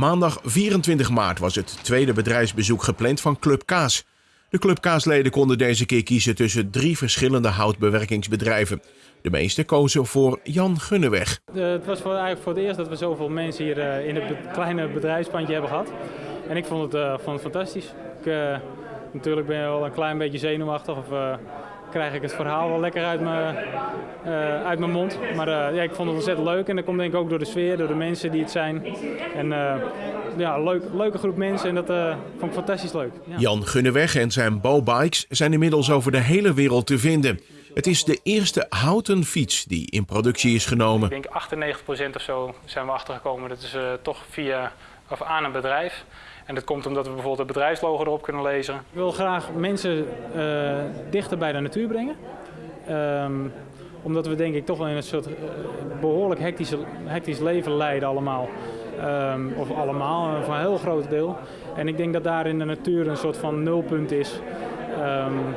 Maandag 24 maart was het tweede bedrijfsbezoek gepland van Club Kaas. De Club Kaasleden konden deze keer kiezen tussen drie verschillende houtbewerkingsbedrijven. De meeste kozen voor Jan Gunneweg. Het was voor, eigenlijk voor het eerst dat we zoveel mensen hier eh, in het kleine bedrijfspandje hebben gehad. En ik vond het, uh, vond het fantastisch. Ik, uh, natuurlijk ben je wel een klein beetje zenuwachtig of krijg ik het verhaal wel lekker uit mijn, uh, uit mijn mond. Maar uh, ja, ik vond het ontzettend leuk en dat komt denk ik ook door de sfeer, door de mensen die het zijn. En uh, ja, leuk, leuke groep mensen en dat vond ik fantastisch leuk. Ja. Jan Gunneweg en zijn Bowbikes zijn inmiddels over de hele wereld te vinden. Het is de eerste houten fiets die in productie is genomen. Ik denk 98% of zo zijn we achtergekomen. Dat is toch via of aan een bedrijf. En dat komt omdat we bijvoorbeeld het bedrijfslogo erop kunnen lezen. Ik wil graag mensen uh, dichter bij de natuur brengen. Um, omdat we denk ik toch wel in een soort uh, behoorlijk hectisch, hectisch leven leiden allemaal. Um, of allemaal, voor een heel groot deel. En ik denk dat daar in de natuur een soort van nulpunt is. Um,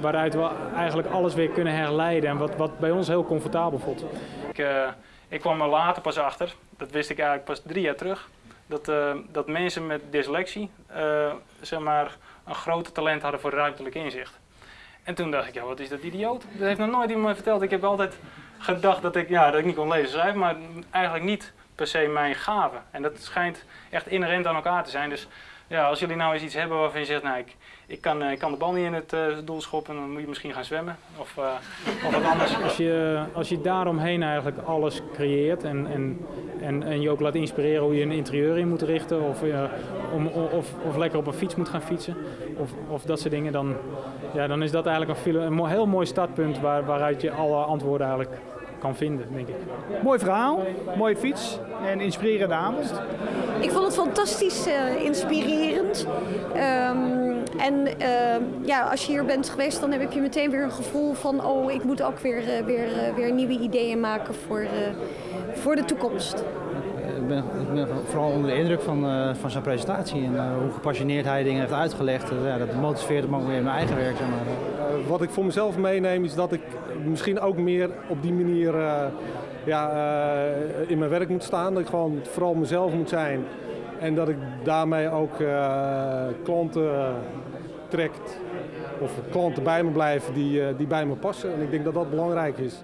waaruit we eigenlijk alles weer kunnen herleiden en wat, wat bij ons heel comfortabel voelt. Ik, uh, ik kwam er later pas achter, dat wist ik eigenlijk pas drie jaar terug dat, uh, dat mensen met dyslexie uh, zeg maar, een groter talent hadden voor ruimtelijk inzicht. En toen dacht ik, ja, wat is dat idioot? Dat heeft nog nooit iemand verteld. Ik heb altijd gedacht dat ik, ja, dat ik niet kon lezen maar eigenlijk niet per se mijn gave. En dat schijnt echt inherent aan elkaar te zijn. Dus ja, als jullie nou eens iets hebben waarvan je zegt, nou, ik, ik, kan, ik kan de bal niet in het uh, doel schoppen, dan moet je misschien gaan zwemmen of, uh, of wat anders. Als je, als je daaromheen eigenlijk alles creëert en, en, en, en je ook laat inspireren hoe je een interieur in moet richten of, om, of, of lekker op een fiets moet gaan fietsen of, of dat soort dingen, dan, ja, dan is dat eigenlijk een, een heel mooi startpunt waar, waaruit je alle antwoorden eigenlijk kan vinden, denk ik. Mooi verhaal, mooie fiets en inspirerende aandacht. Ik vond het fantastisch uh, inspirerend. Um, en uh, ja, als je hier bent geweest, dan heb je meteen weer een gevoel van... oh, ik moet ook weer, uh, weer, weer nieuwe ideeën maken voor, voor de toekomst. Ik ben, ik vooral onder de indruk van, uh, van zijn presentatie en uh, hoe gepassioneerd hij dingen heeft uitgelegd. Ja, dat motiveert me ook weer in mijn eigen werk. Zeg maar. wat ik voor mezelf meeneem is dat ik misschien ook meer op die manier ja, in mijn werk moet staan. Dat ik gewoon vooral mezelf moet zijn en dat ik daarmee ook klanten trekt of klanten bij me blijven die, die bij me passen. En ik denk dat dat belangrijk is.